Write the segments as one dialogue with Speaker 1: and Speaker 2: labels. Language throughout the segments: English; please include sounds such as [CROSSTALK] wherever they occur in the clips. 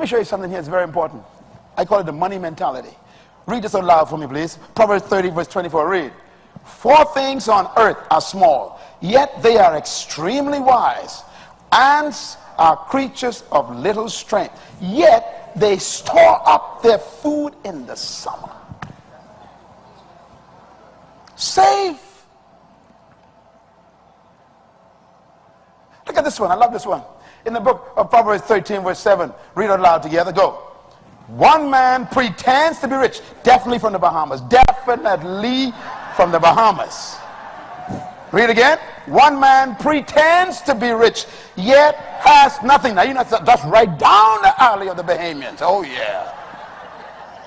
Speaker 1: Let me show you something here. It's very important. I call it the money mentality. Read this out loud for me, please. Proverbs 30, verse 24. Read. Four things on earth are small, yet they are extremely wise. Ants are creatures of little strength, yet they store up their food in the summer. Save. Look at this one. I love this one. In the book of Proverbs 13, verse 7, read it aloud together. Go. One man pretends to be rich, definitely from the Bahamas, definitely from the Bahamas. Read again. One man pretends to be rich, yet has nothing. Now, you know, that's right down the alley of the Bahamians. Oh, yeah.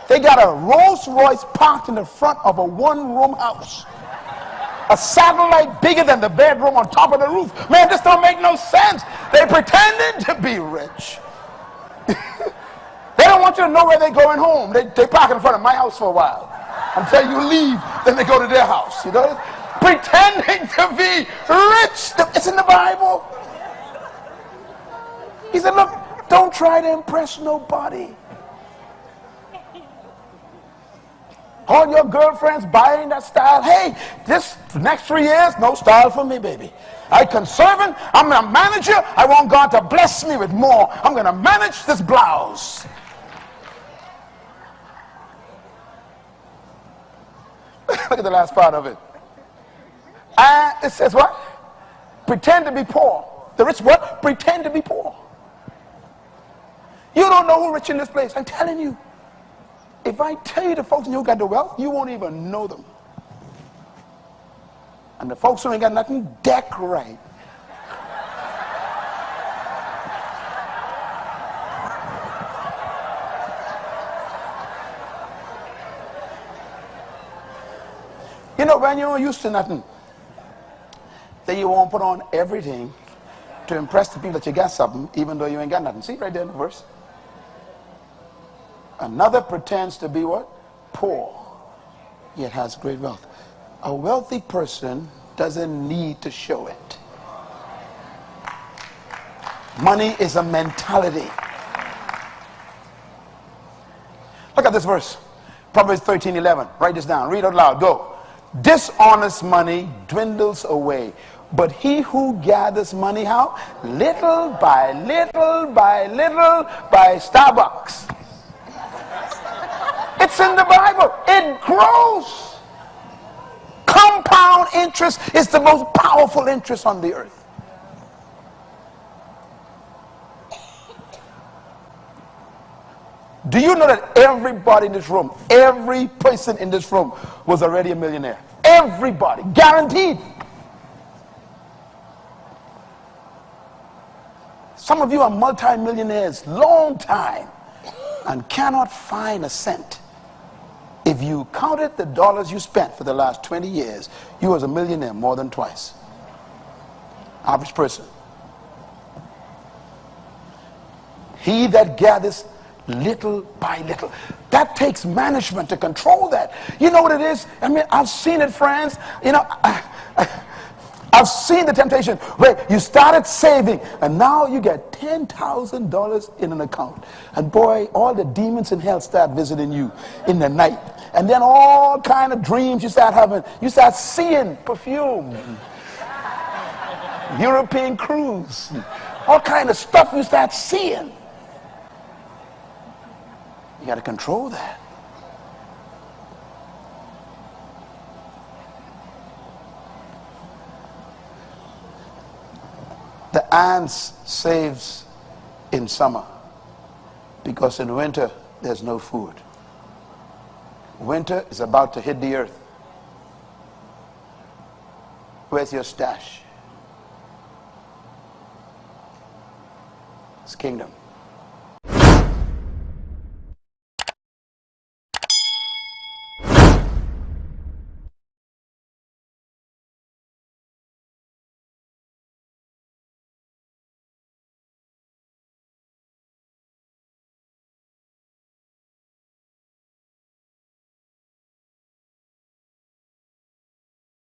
Speaker 1: They got a Rolls Royce parked in the front of a one room house. A satellite bigger than the bedroom on top of the roof. Man, this don't make no sense. They pretended to be rich. [LAUGHS] They don't want you to know where they're going home. They, they park in front of my house for a while until you leave. Then they go to their house. You know, pretending [LAUGHS] to be rich. It's in the Bible. He said, "Look, don't try to impress nobody." All your girlfriends buying that style. Hey, this next three years, no style for me, baby. I conserving. I'm a manager. I want God to bless me with more. I'm going to manage this blouse. [LAUGHS] Look at the last part of it. And it says what? Pretend to be poor. The rich what? Pretend to be poor. You don't know who rich in this place. I'm telling you. If I tell you the folks who got the wealth, you won't even know them. And the folks who ain't got nothing, deck right. You know, when you're used to nothing, then you won't put on everything to impress the people that you got something, even though you ain't got nothing. See right there in the verse. Another pretends to be what? Poor, yet has great wealth. A wealthy person doesn't need to show it. Money is a mentality. Look at this verse. Proverbs 13, 11. Write this down. Read it loud. Go. Dishonest money dwindles away. But he who gathers money, how? Little by little by little by Starbucks. It's in the Bible. It grows. Compound interest is the most powerful interest on the earth. Do you know that everybody in this room, every person in this room was already a millionaire? Everybody, guaranteed. Some of you are multimillionaires, long time, and cannot find a cent. If you counted the dollars you spent for the last 20 years, you was a millionaire more than twice. Average person. He that gathers little by little. That takes management to control that. You know what it is? I mean, I've seen it, friends. You know, I, have seen the temptation where you started saving and now you get $10,000 in an account. And boy, all the demons in hell start visiting you in the night. And then all kind of dreams you start having. You start seeing perfume, [LAUGHS] European cruise, all kind of stuff you start seeing. You got to control that. The ants saves in summer because in winter there's no food. Winter is about to hit the earth. Where's your stash? It's kingdom.